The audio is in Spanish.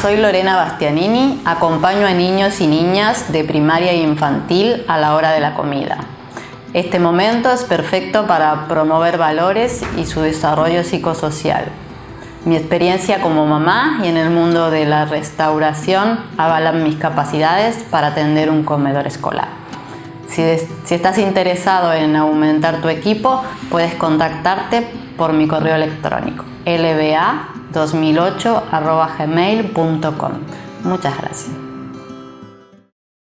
soy Lorena Bastianini, acompaño a niños y niñas de primaria e infantil a la hora de la comida. Este momento es perfecto para promover valores y su desarrollo psicosocial. Mi experiencia como mamá y en el mundo de la restauración avalan mis capacidades para atender un comedor escolar. Si, si estás interesado en aumentar tu equipo, puedes contactarte por mi correo electrónico lba2008.gmail.com Muchas gracias.